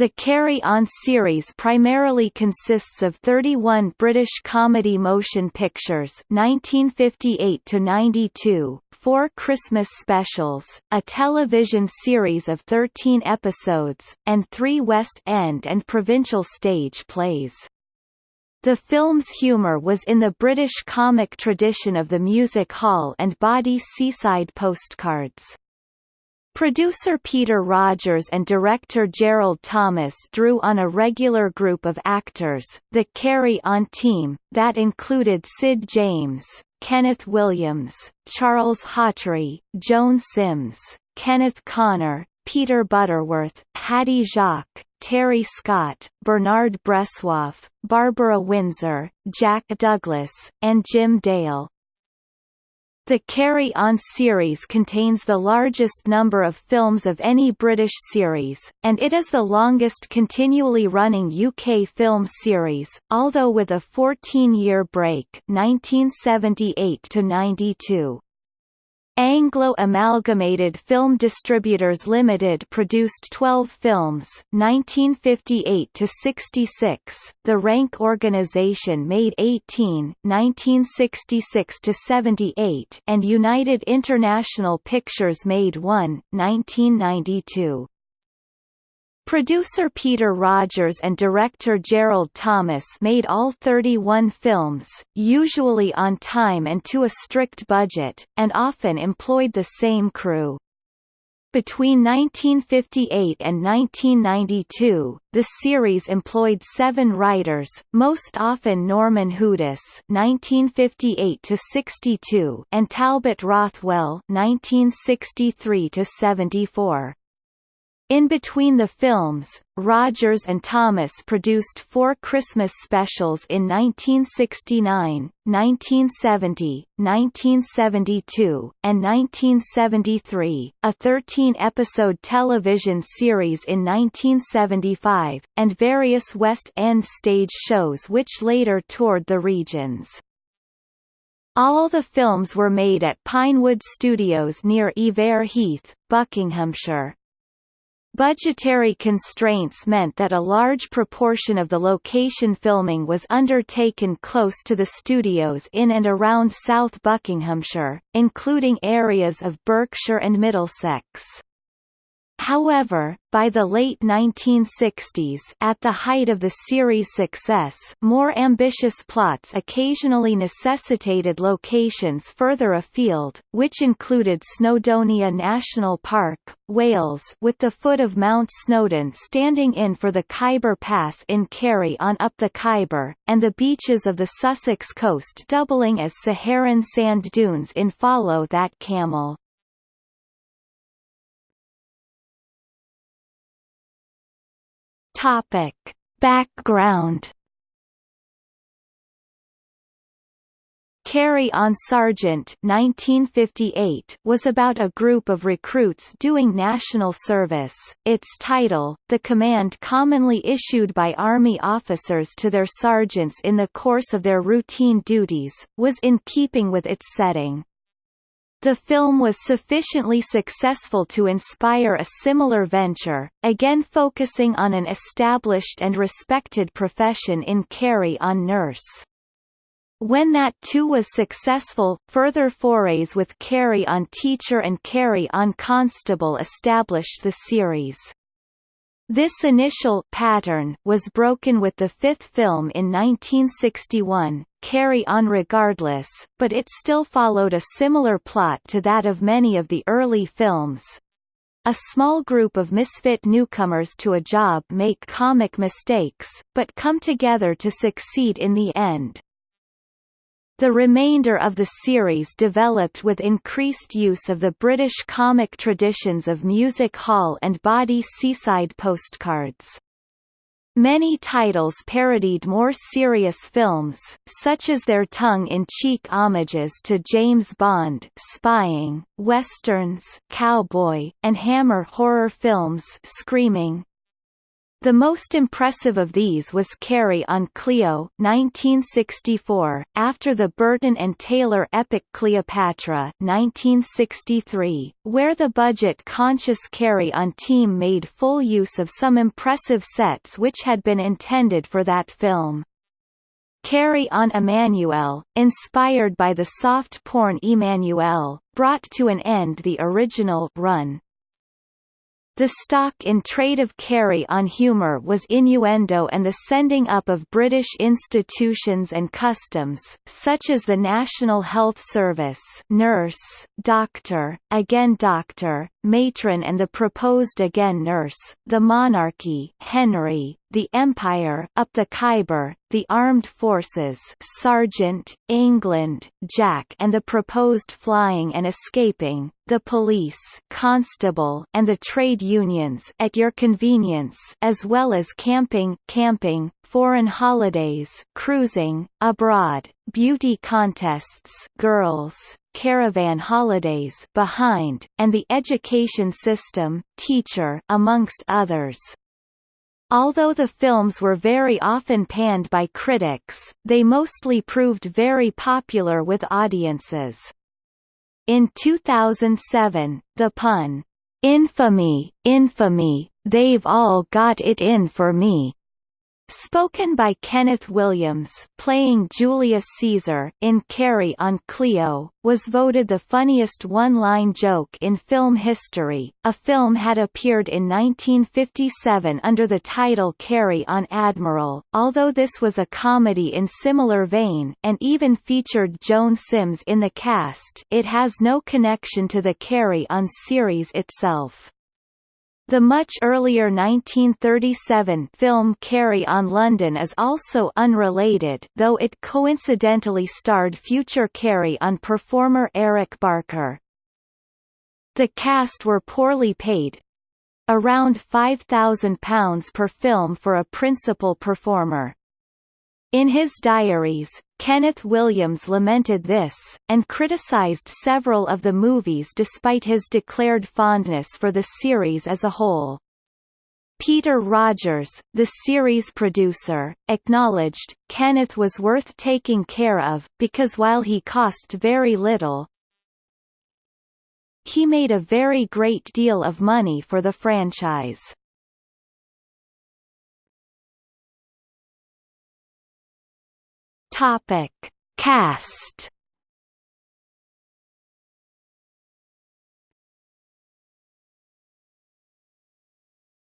The Carry On series primarily consists of 31 British comedy motion pictures 1958–92, four Christmas specials, a television series of 13 episodes, and three West End and provincial stage plays. The film's humour was in the British comic tradition of the music hall and body seaside postcards. Producer Peter Rogers and director Gerald Thomas drew on a regular group of actors, the Carry On team, that included Sid James, Kenneth Williams, Charles Hawtrey, Joan Sims, Kenneth Connor, Peter Butterworth, Hattie Jacques, Terry Scott, Bernard Bresslaw, Barbara Windsor, Jack Douglas, and Jim Dale. The Carry On series contains the largest number of films of any British series, and it is the longest continually running UK film series, although with a 14-year break 1978 to 92. Anglo Amalgamated Film Distributors Limited produced 12 films 1958 to 66 The Rank Organization made 18 1966 to 78 and United International Pictures made 1 1992 Producer Peter Rogers and director Gerald Thomas made all 31 films, usually on time and to a strict budget, and often employed the same crew. Between 1958 and 1992, the series employed seven writers, most often Norman Hudis (1958–62) and Talbot Rothwell (1963–74). In between the films, Rogers and Thomas produced four Christmas specials in 1969, 1970, 1972, and 1973, a 13-episode television series in 1975, and various West End stage shows which later toured the regions. All the films were made at Pinewood Studios near Iver Heath, Buckinghamshire. Budgetary constraints meant that a large proportion of the location filming was undertaken close to the studios in and around South Buckinghamshire, including areas of Berkshire and Middlesex. However, by the late 1960s at the height of the series' success more ambitious plots occasionally necessitated locations further afield, which included Snowdonia National Park, Wales with the foot of Mount Snowdon standing in for the Khyber Pass in Carry on up the Khyber, and the beaches of the Sussex coast doubling as Saharan sand dunes in Follow That Camel. Topic: Background. Carry on Sergeant 1958 was about a group of recruits doing national service. Its title, the command commonly issued by Army officers to their sergeants in the course of their routine duties, was in keeping with its setting. The film was sufficiently successful to inspire a similar venture, again focusing on an established and respected profession in Carry On Nurse. When that too was successful, further forays with Carry On Teacher and Carry On Constable established the series. This initial pattern was broken with the fifth film in 1961, Carry On Regardless, but it still followed a similar plot to that of many of the early films. A small group of misfit newcomers to a job make comic mistakes, but come together to succeed in the end. The remainder of the series developed with increased use of the British comic traditions of music hall and bawdy seaside postcards. Many titles parodied more serious films, such as their tongue-in-cheek homages to James Bond spying, westerns cowboy, and Hammer horror films Screaming, The most impressive of these was Carry on Cleo 1964, after the Burton and Taylor epic Cleopatra 1963, where the budget-conscious Carry on team made full use of some impressive sets which had been intended for that film. Carry on Emmannuelle, inspired by the soft porn Emmanuelle, brought to an end the original run. The stock in trade of carry on humour was innuendo and the sending up of British institutions and customs, such as the National Health Service nurse, doctor, again doctor, matron and the proposed again nurse, the monarchy Henry, the Empire up the Khyber, the Armed Forces Sergeant, England, Jack and the proposed flying and escaping, the police Constable and the trade unions at your convenience as well as camping camping, foreign holidays cruising, abroad, beauty contests girls, caravan holidays behind, and the education system, teacher amongst others. Although the films were very often panned by critics, they mostly proved very popular with audiences. In 2007, the pun, "'Infamy, infamy, they've all got it in for me' Spoken by Kenneth Williams playing Julius Caesar in Carry on Cleo, was voted the funniest one-line joke in film history. A film had appeared in 1957 under the title Carry on Admiral, although this was a comedy in similar vein and even featured Joan Sims in the cast it has no connection to the Carry on series itself. The much earlier 1937 film Carry on London is also unrelated though it coincidentally starred future Carry on performer Eric Barker. The cast were poorly paid around £5,000 per film for a principal performer. In his diaries, Kenneth Williams lamented this, and criticized several of the movies despite his declared fondness for the series as a whole. Peter Rogers, the series producer, acknowledged, Kenneth was worth taking care of, because while he cost very little, he made a very great deal of money for the franchise. Topic: Cast.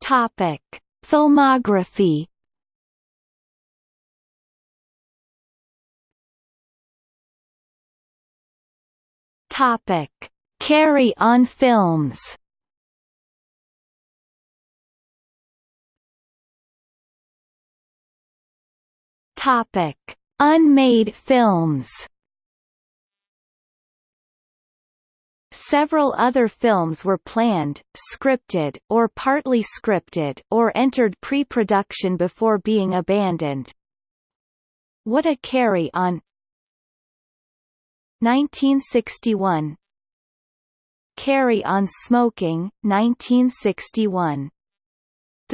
Topic: Filmography. Topic: Carry on films. Topic Unmade films Several other films were planned, scripted, or partly scripted or entered pre-production before being abandoned. What a Carry On 1961 Carry On Smoking, 1961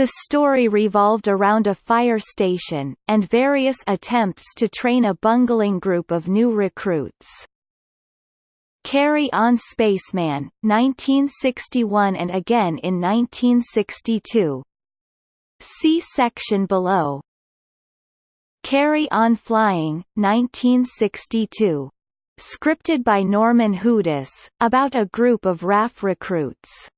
the story revolved around a fire station, and various attempts to train a bungling group of new recruits. Carry On Spaceman, 1961 and again in 1962. See section below. Carry On Flying, 1962. Scripted by Norman Hudis, about a group of RAF recruits.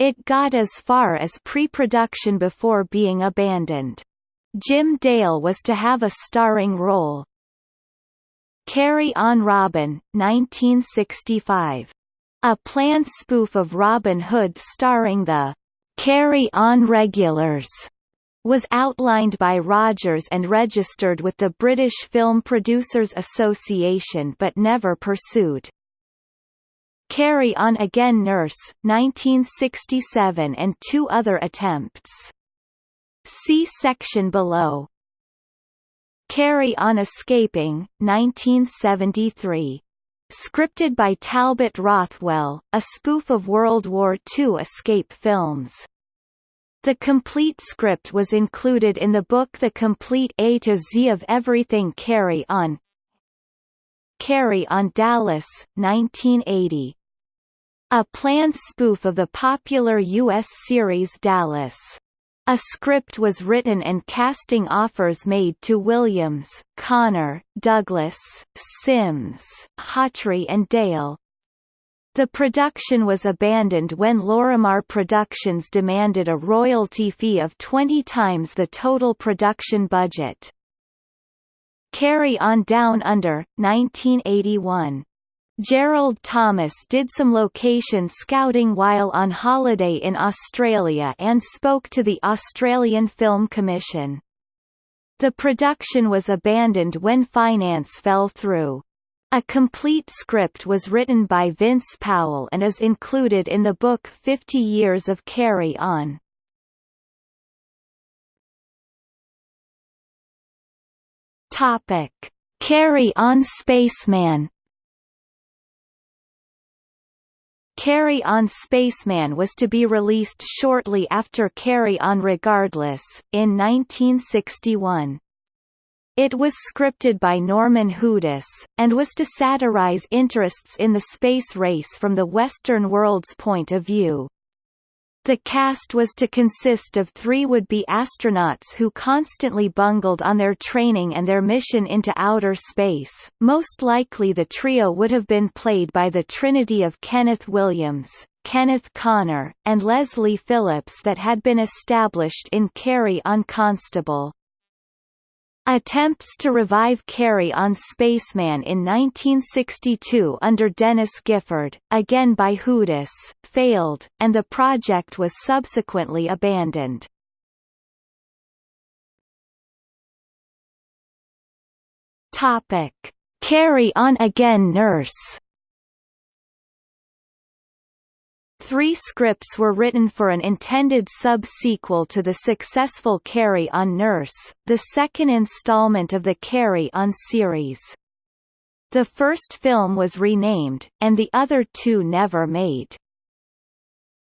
It got as far as pre-production before being abandoned. Jim Dale was to have a starring role. Carry on Robin, 1965. A planned spoof of Robin Hood starring the Carry On Regulars was outlined by Rogers and registered with the British Film Producers Association but never pursued. Carry On Again Nurse, 1967 and two other attempts. See section below. Carry On Escaping, 1973. Scripted by Talbot Rothwell, a spoof of World War II escape films. The complete script was included in the book The Complete A to Z of Everything Carry On. Carry On Dallas, 1980. A planned spoof of the popular U.S. series Dallas. A script was written and casting offers made to Williams, Connor, Douglas, Sims, Hawtrey and Dale, the production was abandoned when Lorimar Productions demanded a royalty fee of 20 times the total production budget. Carry On Down Under, 1981. Gerald Thomas did some location scouting while on holiday in Australia and spoke to the Australian Film Commission. The production was abandoned when finance fell through. A complete script was written by Vince Powell and is included in the book Fifty Years of Carry On. Carry On Spaceman. Carry On Spaceman was to be released shortly after Carry On Regardless, in 1961. It was scripted by Norman Hudis, and was to satirize interests in the space race from the Western world's point of view. The cast was to consist of three would-be astronauts who constantly bungled on their training and their mission into outer space. Most likely the trio would have been played by the trinity of Kenneth Williams, Kenneth Connor, and Leslie Phillips that had been established in Carry on Constable. Attempts to revive Carry on Spaceman in 1962 under Dennis Gifford, again by Hudis, failed, and the project was subsequently abandoned. Carry On Again Nurse Three scripts were written for an intended sub-sequel to the successful Carry On Nurse, the second installment of the Carry On series. The first film was renamed, and the other two never made.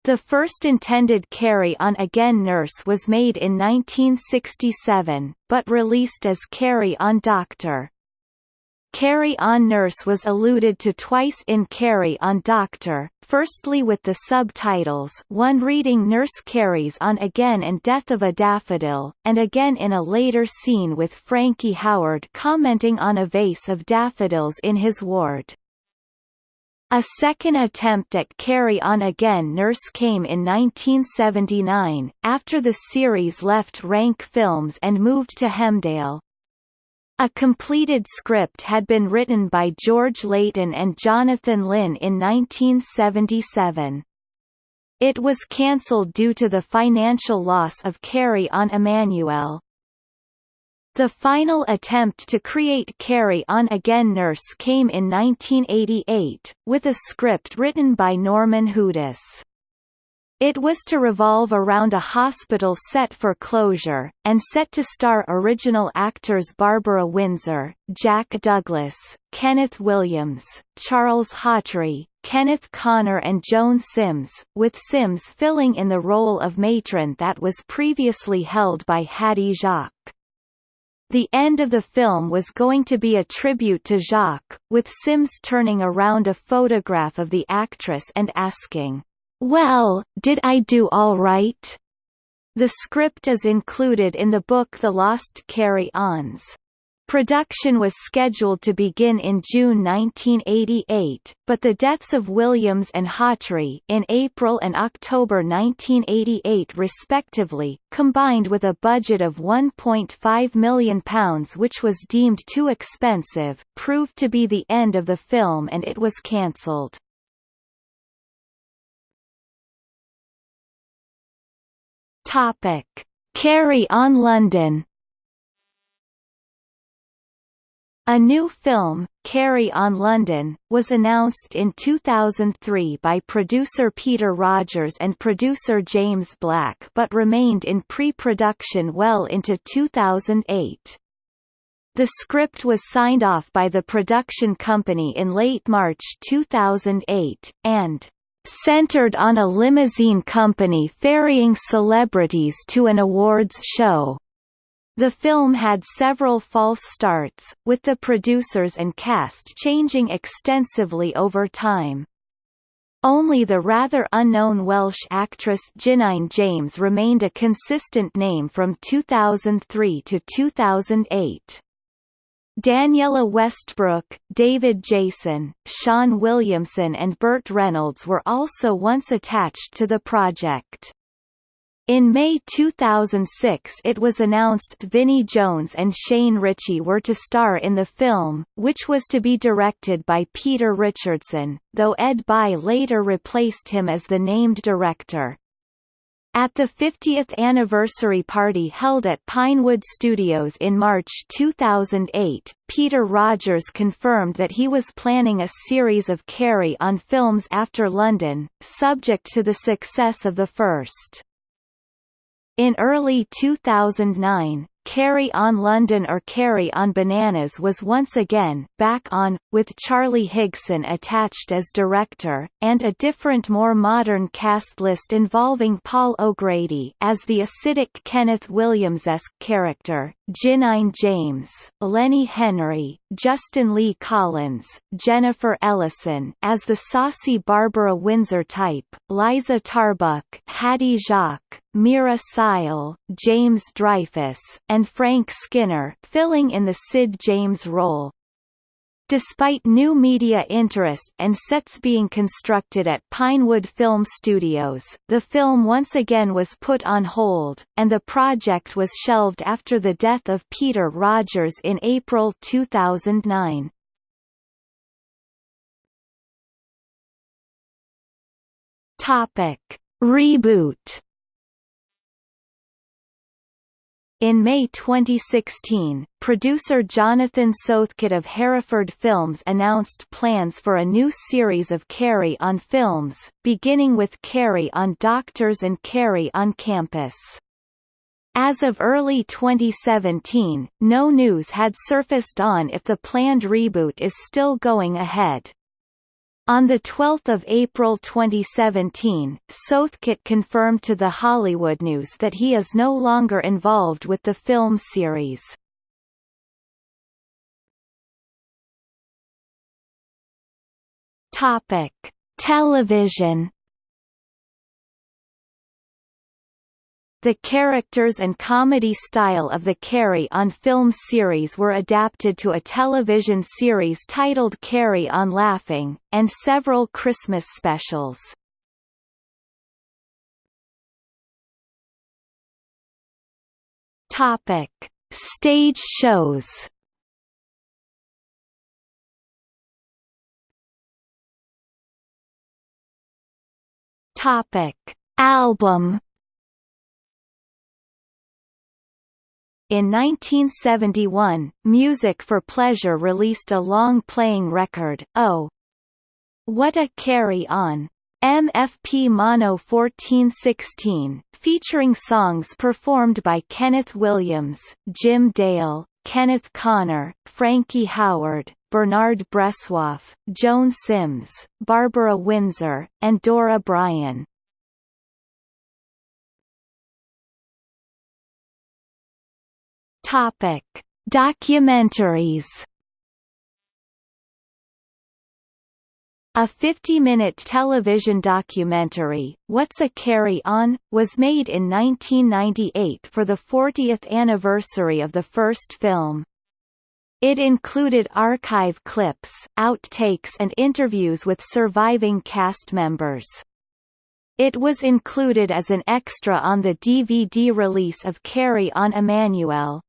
The first intended Carry On Again Nurse was made in 1967, but released as Carry On Doctor. Carry On Nurse was alluded to twice in Carry On Doctor, firstly with the subtitles one reading Nurse Carries On Again and Death of a Daffodil, and again in a later scene with Frankie Howerd commenting on a vase of daffodils in his ward. A second attempt at Carry On Again Nurse came in 1979, after the series left Rank Films and moved to Hemdale. A completed script had been written by George Layton and Jonathan Lynn in 1977. It was cancelled due to the financial loss of Carry on Emmannuelle. The final attempt to create Carry On Again Nurse came in 1988, with a script written by Norman Hudis. It was to revolve around a hospital set for closure, and set to star original actors Barbara Windsor, Jack Douglas, Kenneth Williams, Charles Hawtrey, Kenneth Connor and Joan Sims, with Sims filling in the role of matron that was previously held by Hattie Jacques. The end of the film was going to be a tribute to Jacques, with Sims turning around a photograph of the actress and asking, well, did I do all right? The script is included in the book The Lost Carry-Ons. Production was scheduled to begin in June 1988, but the deaths of Williams and Hawtrey in April and October 1988 respectively, combined with a budget of £1.5 million which was deemed too expensive, proved to be the end of the film and it was cancelled. Topic: Carry on London. A new film, Carry on London, was announced in 2003 by producer Peter Rogers and producer James Black but remained in pre-production well into 2008. The script was signed off by the production company in late March 2008, and centered on a limousine company ferrying celebrities to an awards show. The film had several false starts, with the producers and cast changing extensively over time. Only the rather unknown Welsh actress Jinnine James remained a consistent name from 2003 to 2008. Daniella Westbrook, David Jason, Shaun Williamson and Burt Reynolds were also once attached to the project. In May 2006 it was announced Vinnie Jones and Shane Richie were to star in the film, which was to be directed by Peter Richardson, though Ed Bye later replaced him as the named director. At the 50th anniversary party held at Pinewood Studios in March 2008, Peter Rogers confirmed that he was planning a series of Carry On films after London, subject to the success of the first. In early 2009, Carry on London or Carry on Bananas was once again back on, with Charlie Higson attached as director, and a different more modern cast list involving Paul O'Grady as the acidic Kenneth Williams-esque character, Jinnine James, Lenny Henry, Justin Lee Collins, Jennifer Ellison as the saucy Barbara Windsor type, Liza Tarbuck, Hattie Jacques, Meera Syal, James Dreyfus, and Frank Skinner filling in the Sid James role. Despite new media interest and sets being constructed at Pinewood Film Studios, the film once again was put on hold, and the project was shelved after the death of Peter Rogers in April 2009. Topic: Reboot In May 2016, producer Jonathan Southcott of Hereford Films announced plans for a new series of Carry on films, beginning with Carry on Doctors and Carry on Campus. As of early 2017, no news had surfaced on if the planned reboot is still going ahead. On 12 April 2017, Southcott confirmed to The Hollywood News that he is no longer involved with the film series. Topic: Television The characters and comedy style of the Carry On film series were adapted to a television series titled Carry On Laughing, and several Christmas specials. Topic: Stage shows. Topic: Album In 1971, Music for Pleasure released a long-playing record, Oh! What a Carry On! MFP Mono 1416, featuring songs performed by Kenneth Williams, Jim Dale, Kenneth Connor, Frankie Howerd, Bernard Bresslaw, Joan Sims, Barbara Windsor, and Dora Bryan. Topic: Documentaries. A 50-minute television documentary, What's a Carry On?, was made in 1998 for the 40th anniversary of the first film. It included archive clips, outtakes and interviews with surviving cast members. It was included as an extra on the DVD release of Carry On Emmannuelle,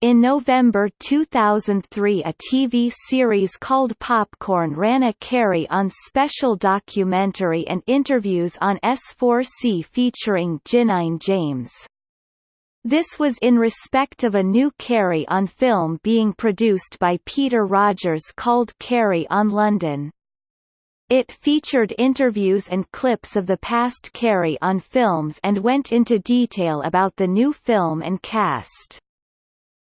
in November 2003 a TV series called Popcorn ran a Carry on special documentary and interviews on S4C featuring Jinnine James. This was in respect of a new Carry on film being produced by Peter Rogers called Carry on London. It featured interviews and clips of the past Carry on films and went into detail about the new film and cast.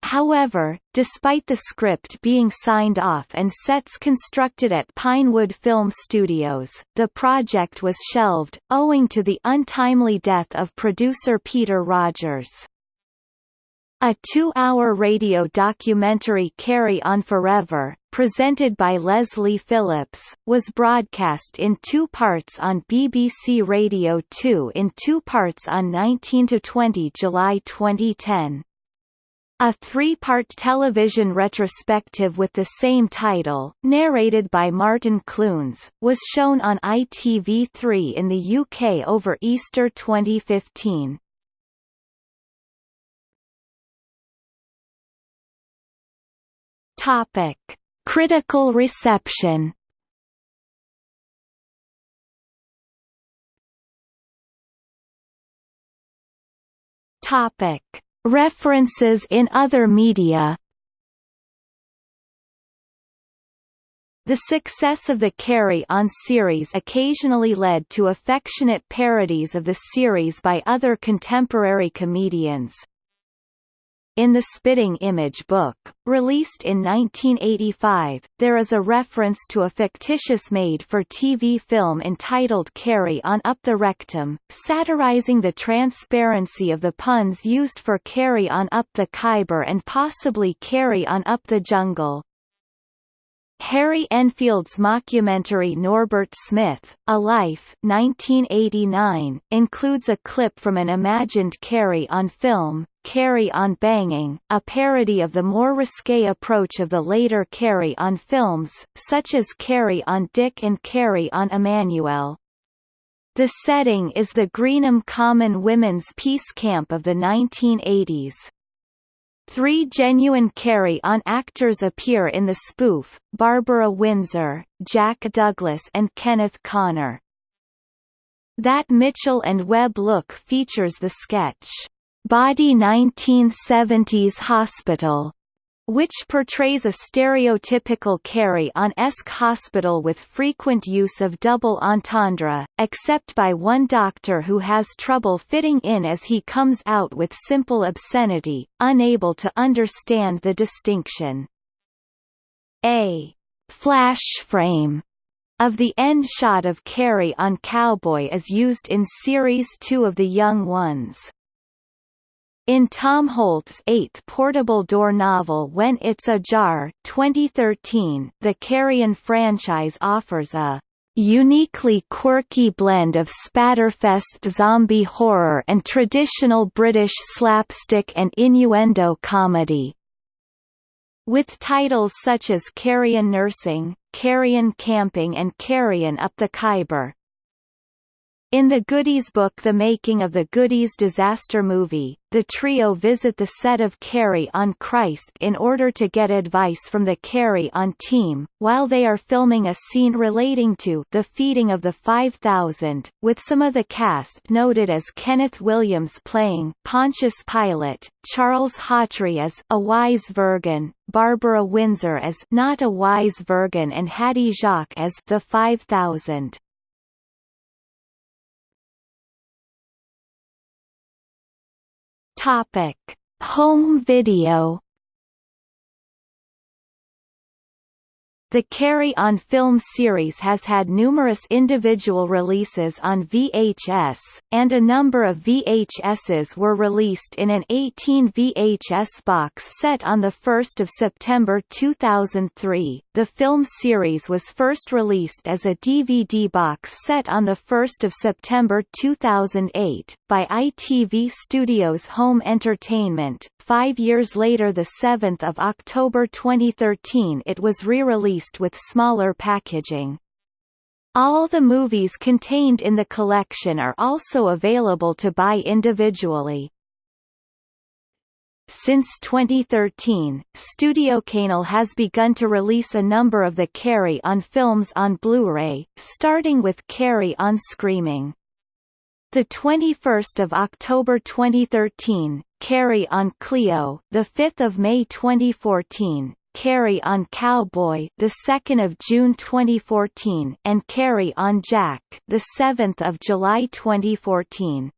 However, despite the script being signed off and sets constructed at Pinewood Film Studios, the project was shelved, owing to the untimely death of producer Peter Rogers. A two-hour radio documentary Carry On Forever, presented by Leslie Phillips, was broadcast in two parts on BBC Radio 2 in two parts on 19–20 July 2010. A three-part television retrospective with the same title, narrated by Martin Clunes, was shown on ITV3 in the UK over Easter 2015. Topic: Critical reception. Topic: References in other media. The success of the Carry On series occasionally led to affectionate parodies of the series by other contemporary comedians, in the Spitting Image book, released in 1985, there is a reference to a fictitious made-for-TV film entitled Carry On Up the Rectum, satirizing the transparency of the puns used for Carry On Up the Khyber and possibly Carry On Up the Jungle. Harry Enfield's mockumentary Norbert Smith, A Life 1989, includes a clip from an imagined Carry on film, Carry on Banging, a parody of the more risque approach of the later Carry on films, such as Carry on Dick and Carry on Emmannuelle. The setting is the Greenham Common Women's Peace Camp of the 1980s. Three genuine carry-on actors appear in the spoof, Barbara Windsor, Jack Douglas and Kenneth Connor. That Mitchell and Webb look features the sketch, Body 1970s Hospital, which portrays a stereotypical carry-on-esque hospital with frequent use of double entendre, except by one doctor who has trouble fitting in as he comes out with simple obscenity, unable to understand the distinction. A flash frame of the end shot of Carry on Cowboy is used in Series 2 of The Young Ones. In Tom Holt's eighth portable door novel When It's Ajar 2013, the Carrion franchise offers a uniquely quirky blend of spatterfest zombie horror and traditional British slapstick and innuendo comedy. With titles such as Carrion Nursing, Carrion Camping and Carrion Up the Khyber. In the Goodies book The Making of the Goodies Disaster Movie, the trio visit the set of Carry on Christ in order to get advice from the Carry on team, while they are filming a scene relating to the feeding of the 5,000, with some of the cast noted as Kenneth Williams playing Pontius Pilate, Charles Hawtrey as a wise Virgin, Barbara Windsor as not a wise Virgin and Hattie Jacques as the 5,000. Topic: Home video The Carry On film series has had numerous individual releases on VHS, and a number of VHSs were released in an 18 VHS box set on 1 September 2003. The film series was first released as a DVD box set on 1 September 2008, by ITV Studios Home Entertainment. Five years later 7 October 2013 it was re-released released with smaller packaging. All the movies contained in the collection are also available to buy individually. Since 2013, Studio Canal has begun to release a number of the Carry On films on Blu-ray, starting with Carry On Screaming. The 21st of October 2013, Carry On Cleo, the 5th of May 2014, Carry on Cowboy, the 2nd of June 2014, and Carry on Jack, the 7th of July 2014.